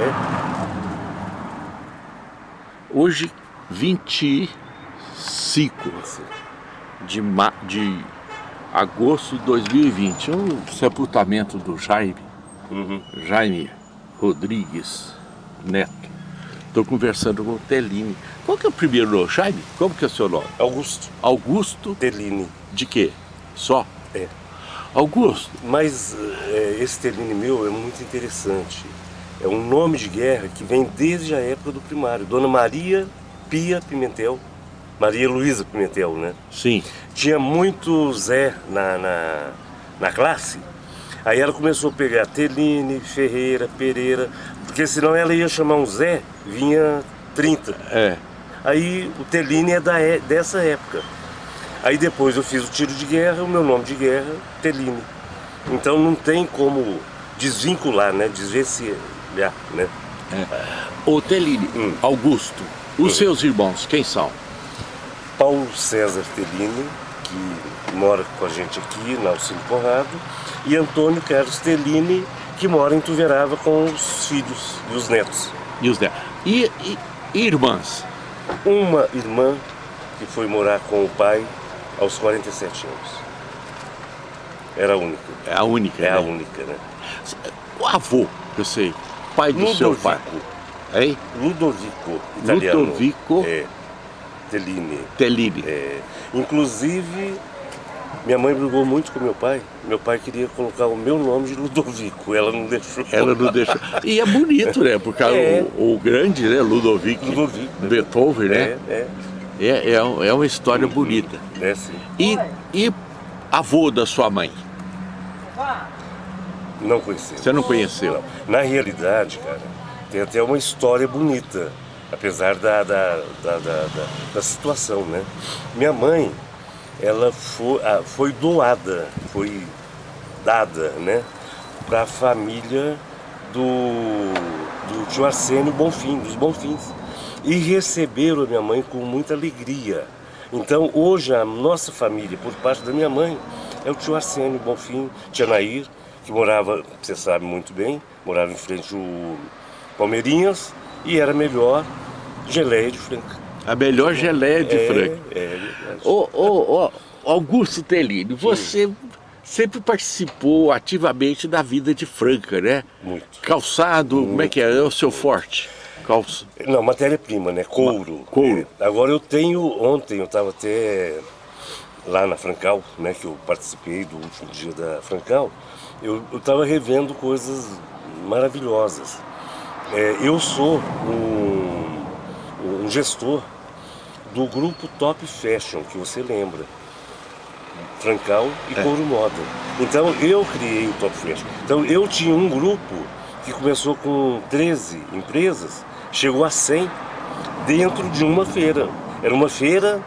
É. Hoje, 25 de, ma de agosto de 2020. O sepultamento do Jaime, Uhum. Jaime Rodrigues Neto. Estou conversando com o Teline. Qual que é o primeiro nome? Jaime? Como que é o seu nome? Augusto Augusto Tellini. de quê? Só? É. Augusto. Mas é, esse Tellini meu é muito interessante. É um nome de guerra que vem desde a época do primário. Dona Maria Pia Pimentel. Maria Luísa Pimentel, né? Sim. Tinha muito Zé na, na, na classe. Aí ela começou a pegar Teline, Ferreira, Pereira, porque senão ela ia chamar um Zé, vinha 30. É. Aí o Teline é da, é- dessa época. Aí depois eu fiz o tiro de guerra, o meu nome de guerra, Teline. Então não tem como desvincular, né? Desvencilhar, né? O Teline, Hum. Augusto. Os seus irmãos, quem são? Paulo César Tellini, que mora com a gente aqui na Alcino Conrado, e Antônio Carlos Tellini, que mora em Tuverava com os filhos e os netos. E os netos. E, e- e irmãs? Uma irmã que foi morar com o pai aos 47 anos. Era a única. É a única. É a né? única, né? O avô, eu sei, pai do seu pai. Ludovico. Hein? Ludovico, italiano. Ludovico. É, Tellini. Teline. É, inclusive, minha mãe brigou muito com meu pai. Meu pai queria colocar o meu nome de Ludovico, ela não deixou. Ela não deixou. E é bonito, né? Porque É. o, o grande, né? Ludovico, Ludovico. Beethoven, né? É, é, É, é, um- é uma história bonita. é sim. E, e avô da sua mãe? Não conheci. Você não conheceu? Não. Na realidade, cara, tem até uma história bonita, apesar da, da, da, da, da- da situação, né? Minha mãe, ela foi, ah, foi doada, foi dada, né, para a família do, do tio Arsênio Bonfim, dos Bonfins. E receberam a minha mãe com muita alegria. Então, hoje, a nossa família, por parte da minha mãe, é o tio Arsênio Bonfim, tia Nair, que morava, você sabe muito bem, morava em frente ao Palmeirinhas e era melhor geleia de Franca. A melhor geleia de é, Franca. É, verdade. Ô, ô, ô, Augusto Teline, você sempre participou ativamente da vida de Franca, né? Muito. Calçado, como é que é? É o seu forte? Calça. Não, matéria-prima, né? Couro. Couro. É. Agora eu tenho, ontem eu estava até lá na Francal, né? Que eu participei do último dia da Francal. Eu estava revendo coisas maravilhosas. É, eu sou um, um gestor do grupo Top Fashion, que você lembra. Francal e Couro Moda. Então eu criei o Top Fashion. Então eu tinha um grupo que começou com 13 empresas, chegou a 100 dentro de uma feira. Era uma feira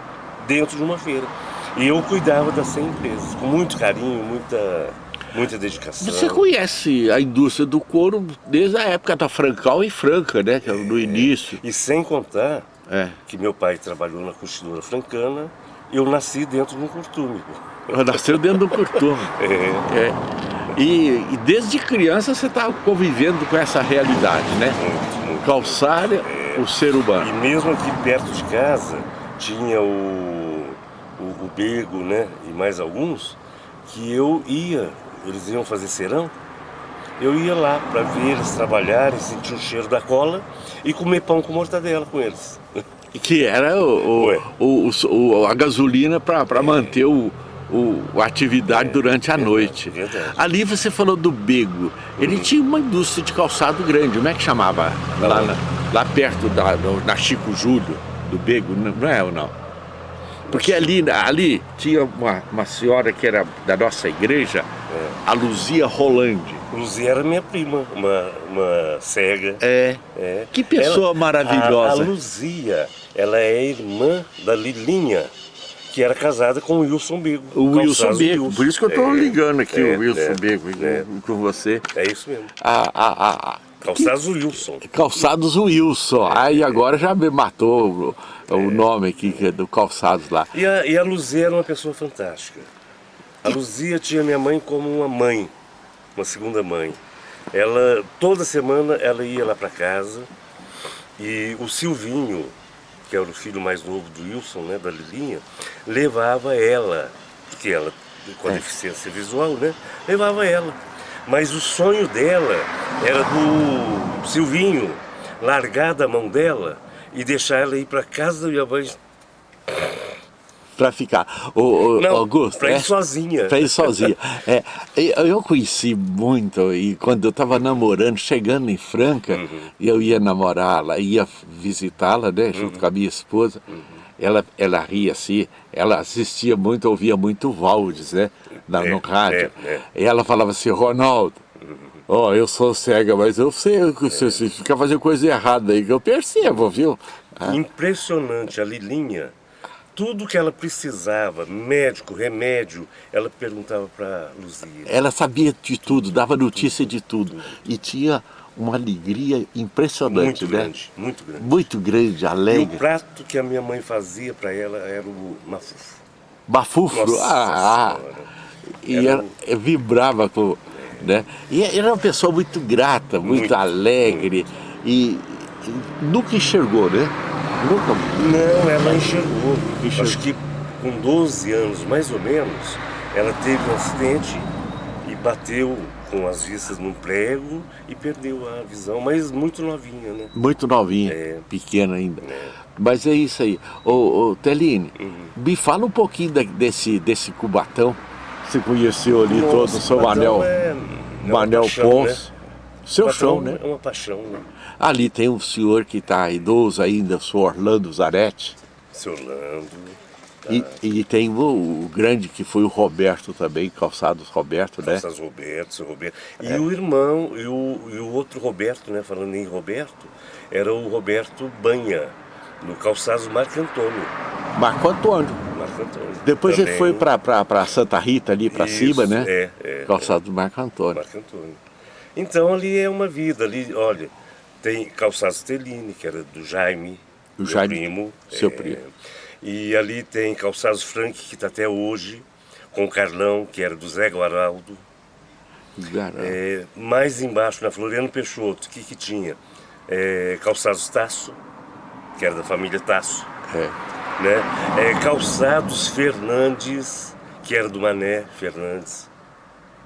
dentro de uma feira. E eu cuidava das 100 empresas, com muito carinho, muita, muita dedicação. Você conhece a indústria do couro desde a época da Francal e Franca, né? Que era no início. E sem contar É. que meu pai trabalhou na Constituidora Francana, eu nasci dentro de um curtume. Nasceu dentro do curtume. É, É. E, e desde criança você está convivendo com essa realidade, né? muito, muito. Calçar o ser E humano. mesmo aqui perto de casa tinha o, o, o Bego, né? E mais alguns, que eu ia, eles iam fazer serão, eu ia lá para ver eles trabalharem, sentir o cheiro da cola e comer pão com mortadela com eles. Que era o, o, o- a gasolina para manter o, o- a atividade durante a noite. verdade. Ali você falou do Bego. Ele tinha uma indústria de calçado grande. Como é que chamava? Lá, na- lá perto da na Chico Júlio, do Bego, não não é ou não? Porque ali, ali tinha uma, uma senhora que era da nossa igreja, a Luzia Rolande. Luzia era minha prima, uma, uma cega. É. É. Que pessoa Ela- maravilhosa. A, a Luzia, ela é irmã da Lilinha, que era casada com o Wilson Bego. O Wilson Bego. Por isso que eu estou É, ligando aqui é, o Wilson é, Bego é. com você. É isso mesmo. A, a, a, a- Calçados Wilson. Calçados Wilson. Aí agora já me matou o, o nome aqui é do Calçados lá. E a, e a Luzia era uma pessoa fantástica. A Luzia tinha minha mãe como uma mãe, uma segunda mãe. ela, toda semana ela ia lá para casa e o Silvinho, que era o filho mais novo do Wilson, né, da Lilinha, levava ela, porque ela com a é. deficiência visual, né, levava ela. Mas o sonho dela era do Silvinho largar da mão dela e deixar ela ir para casa minha mãe para ficar. O, o, Não, Augusto, para ir é, sozinha. Para ir sozinha. é, eu conheci muito, e quando eu estava namorando, chegando em Franca, uhum. eu ia namorá-la, ia visitá-la, né, junto uhum. com a minha esposa, uhum. ela, ela ria assim, ela assistia muito, ouvia muito Valdes, né, na, é, no rádio. É, é. e ela falava assim, Ronaldo, uhum. Ó, oh, eu sou cega, mas eu sei que você, você fica fazendo coisa errada aí, que eu percebo, viu? Impressionante, a Lilinha tudo que ela precisava, médico, remédio, ela perguntava para Luzia. Ela sabia de tudo, dava notícia de tudo. tudo. E tinha uma alegria impressionante, muito né? Grande, muito grande. Muito grande, alegre. E o prato que a minha mãe fazia para ela era o mafufo. Mafufo? Nossa ah, ah. E ela, ela vibrava com... Né? E era uma pessoa muito grata, muito, muito alegre. E, e nunca enxergou, né? Nunca? Não, ela enxergou. enxergou. Acho que com 12 anos, mais ou menos, ela teve um acidente e bateu com as vistas num prego e perdeu a visão, mas muito novinha, né? Muito novinha, é. pequena ainda. É. Mas é isso aí. Ô, ô Teline, uhum. me fala um pouquinho desse, desse Cubatão. Você conheceu ali Nossa, todo o seu anel, é, é anel Ponce. Né? Seu show, né? É uma paixão, né? Ali tem um senhor que está idoso ainda, o senhor Orlando Zaretti. Seu Orlando. Tá. E, e, tem o, o, grande que foi o Roberto também, Calçados Roberto, né? Calçados Roberto, seu Roberto. E é. o irmão, e o, e o outro Roberto, né? Falando em Roberto, era o Roberto Banha, no Calçados Marco Antônio. Marco Antônio. Marco Antônio. Depois também. ele foi para Santa Rita ali para cima, né? É, é. Calçados é. Marco Antônio. Marco Antônio. Então ali é uma vida, ali, olha, tem Calçados Teline, que era do Jaime, o Jaime, primo. Seu é, primo. E ali tem Calçados Frank, que está até hoje, com o Carlão, que era do Zé Guaraldo. É, mais embaixo, na Floriano Peixoto, o que, que tinha? É, calçados Tasso, que era da família Tasso. É. Né? É, calçados Fernandes, que era do Mané Fernandes.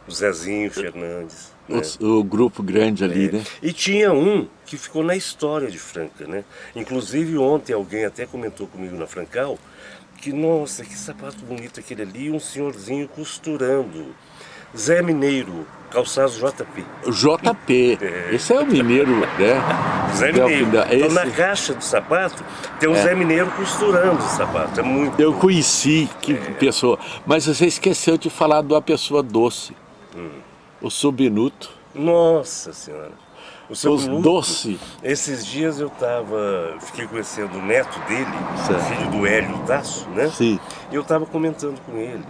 O Zezinho Fernandes. Né? O, o, grupo grande ali, é. né? E tinha um que ficou na história de Franca, né? Inclusive ontem alguém até comentou comigo na Francal que, nossa, que sapato bonito aquele ali, um senhorzinho costurando. Zé Mineiro, calçados JP. JP, é. esse é o mineiro, né? Zé Mineiro. Então na caixa do sapato tem o é. Zé Mineiro costurando o sapato, é muito Eu conheci, que é. pessoa, mas você esqueceu de falar de uma pessoa doce. Hum o subnuto. Nossa Senhora. O seu Os doce. Esses dias eu tava, fiquei conhecendo o neto dele, certo. filho do Hélio Tasso, né? Sim. E eu tava comentando com ele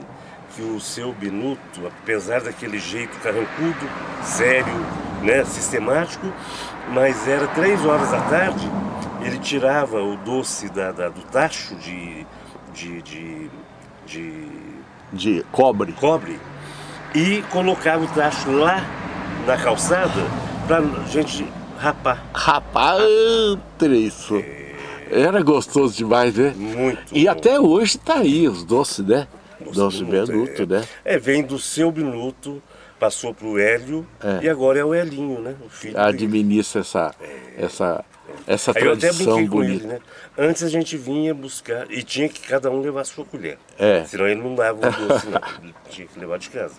que o seu Binuto, apesar daquele jeito carrancudo, sério, né, sistemático, mas era três horas da tarde, ele tirava o doce da, da do tacho de, de, de, de, de cobre. cobre e colocava o tacho lá na calçada para gente rapar. Rapar, isso. É... Era gostoso demais, né? Muito. E bom. até hoje tá aí os doces, né? Doce Benuto, é. né? É, vem do seu Binuto, passou para o Hélio é. e agora é o Elinho, né? O filho Administra dele. essa, é. essa essa Aí tradição eu até brinquei bonita. com ele, né? Antes a gente vinha buscar, e tinha que cada um levar a sua colher. É. Senão ele não dava o doce, não. Ele tinha que levar de casa.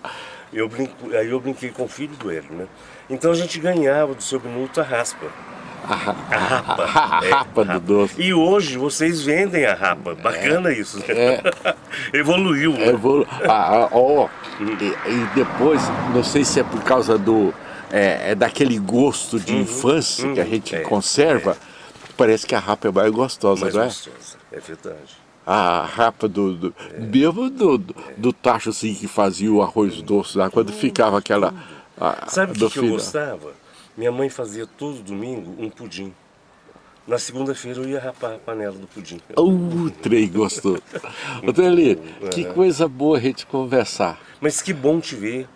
Eu brinco, aí eu brinquei com o filho do Hélio, né? Então a gente ganhava do seu minuto a raspa. A, a rapa. A rapa é, do doce. E hoje vocês vendem a rapa. Bacana é, isso. É. Evoluiu. Né? Evolu ah, ah, oh, e, e, depois, não sei se é por causa do... É, é daquele gosto de uhum, infância uhum, que a uhum. gente é, conserva. É. Parece que a rapa é mais gostosa, mais não é? gostosa, é verdade a rapa do, do é. mesmo do, do, do, tacho assim que fazia o arroz doce lá, quando ficava aquela... A, Sabe o que, que eu gostava? Minha mãe fazia todo domingo um pudim. Na segunda-feira eu ia rapar a panela do pudim. Uh, trem gostoso. Ô, Teli, que coisa boa a gente conversar. Mas que bom te ver.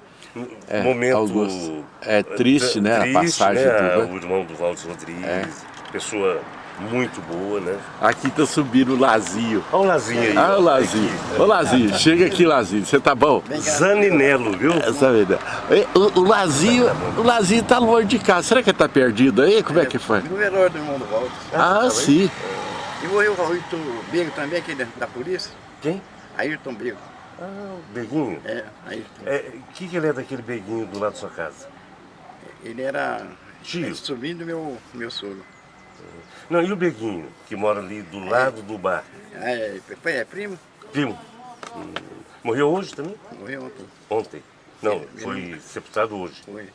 É, momento Augusto. É triste, né, a triste, passagem né? do- O irmão do Valdes Rodrigues, É. pessoa muito boa, né? Aqui tá subindo o Lazinho. Olha o Lazinho aí. Ah, o Lazinho. Ô, Lazinho, chega aqui, Lazinho. Você tá bom? Zaninello, viu? Essa vida. E, O, o Lazinho, o Lazinho tá longe de casa. Será que ele tá perdido aí? Como é que foi? No velório do irmão do Walter. Ah, sim. E morreu o Ayrton Bego também, aquele da polícia. Quem? Ayrton Bego. Ah, o Beguinho. É, Ayrton. É, o que, que ele é daquele Beguinho do lado da sua casa? Ele era Tio. é, sobrinho do meu, meu sogro. Não, e o Beguinho, que mora ali do lado do bar? Ah, É, foi, é primo? Primo. Hum, Morreu hoje também? Morreu ontem. Ontem. Não, Ele- foi sepultado hoje. Foi.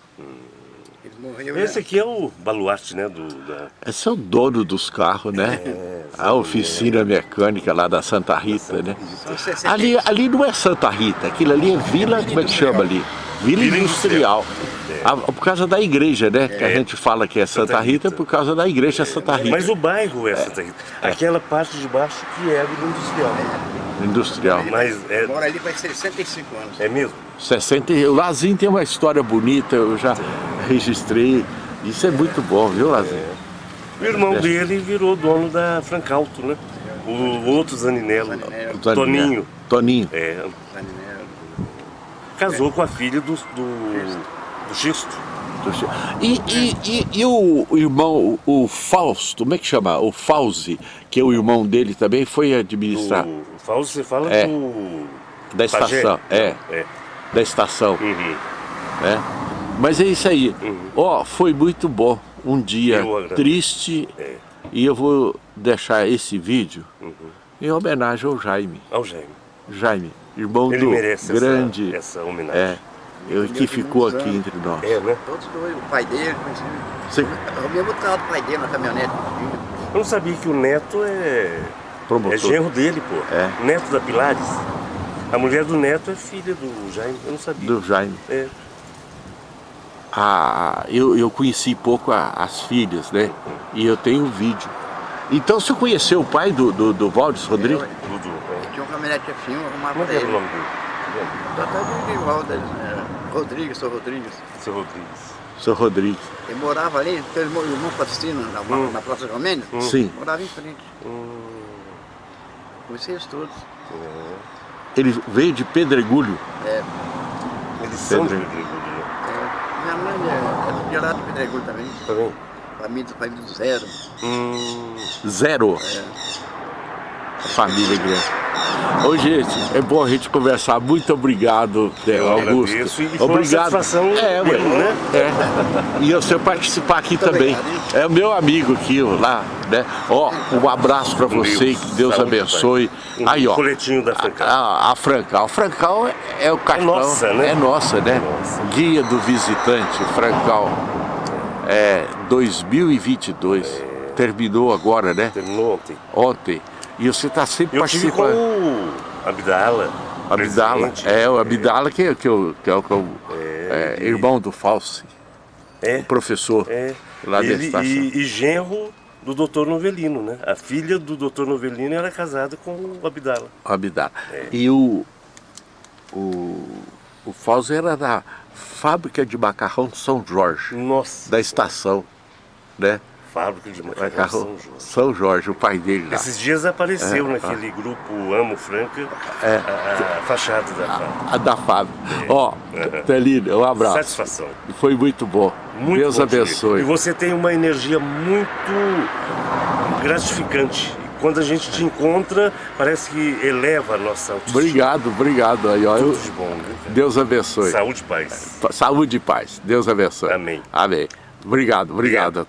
Ele morreu. Esse já- aqui é o baluarte, né? Do, da... Esse é o dono dos carros, né? A oficina mecânica lá da Santa Rita, né? São 60 Ali, ali não é Santa Rita, aquilo ali é Vila, como é que chama ali? Vila Vila Industrial. Ah, por causa da igreja, né? Que a É. gente fala que é Santa, Santa Rita, Rita. por causa da igreja Santa Rita. Mas o bairro é Santa Rita. Aquela parte de baixo que é do industrial. Industrial. Mas é, Mora ali faz 65 anos. é mesmo? 60, e- o Lazinho tem uma história bonita, eu já registrei. Isso é muito bom, viu, Lazinho? O irmão dele virou dono da Francalto, né? O outro Zaninello, Zaninello. Toninho. Toninho. É, Zaninello. casou com a filha do, do, do Xisto. E, e, e, e o irmão, o, Fausto, como é que chama? O Fauzi, que é o irmão dele também, foi administrar O Fausto, você fala É. do... da estação. Pajé? É, É. da estação. Uhum. né? Mas é isso aí. Ó, foi muito bom. Um dia triste É. e eu vou deixar esse vídeo em homenagem ao Jaime. Ao Jaime. Jaime, irmão Ele do merece grande. essa, essa homenagem. é, eu, que ficou aqui entre nós. É, né? Todos dois, o pai dele, conheci. Você O mesmo carro do pai dele na caminhonete. Eu não sabia que o neto é... promotor. É genro dele, pô. É. Neto da Pilares. A mulher do neto é filha do Jaime, eu não sabia. do Jaime. É. Ah, eu, eu conheci pouco a- as filhas, né? E eu tenho um vídeo. Então você conheceu o pai do, do, do Valdes Rodrigues? Dudu. é. Tinha uma caminhonete F1, arrumava Como é pra que era o ele. nome dele? Só tá de igual dele. é, Rodrigues, sou Rodrigues. Seu Rodrigues. Seu Rodrigues. Ele morava ali, teve irmão irmão Faustino, na, Hum. na Praça Romênia. Sim. Morava em frente. Hum, Conheci eles todos. Ele veio de Pedregulho. É, Eles são de Pedro. Pedregulho, é, minha mãe é, é de lá do Pedregulho também. Tá vendo? Família, família do zero. Hum, Zero. A família grande. Ô gente, é bom a gente conversar. Muito obrigado, né, Augusto. agradeço e foi uma obrigado. satisfação é, ué, mesmo, né? É. E você participar aqui Muito também. obrigado? É o meu amigo aqui, lá, né? Ó, um abraço pra você, Deus, que Deus saúde, abençoe. pai. Um Aí, ó. coletinho da Francal. A, a Francal. Francal é, é o cartão. nossa, né? É nossa, né? nossa. Guia do visitante, Francal. É 2022. Terminou agora, né? Terminou ontem. Ontem. E você está sempre Eu participando. o Abdala. Abdala. É, o Abdala que, que, eu- que é o que eu- é, ele- irmão do Falsi, É, o professor é. lá da Ele, estação. e, e genro do doutor Novelino, né? A filha do doutor Novelino era casada com o Abdala. O Abdala. É. E o, o, o Falsi era da fábrica de macarrão São Jorge, Nossa, da estação, né? Fábrica de macarrão Macarrão São João. São Jorge, o pai dele lá. Esses dias apareceu É, naquele grupo Amo Franca É. a, a fachada da fábrica. A da fábrica. Ó, Telino, um abraço. Satisfação. Foi muito bom. Muito Deus bom abençoe. E você tem uma energia muito gratificante. Quando a gente te encontra, parece que eleva a nossa autoestima. Obrigado, obrigado. Aí, ó, Tudo de bom, cara? Deus abençoe. Saúde e paz. Saúde e paz. Deus abençoe. Amém. Amém. Obrigado, obrigado.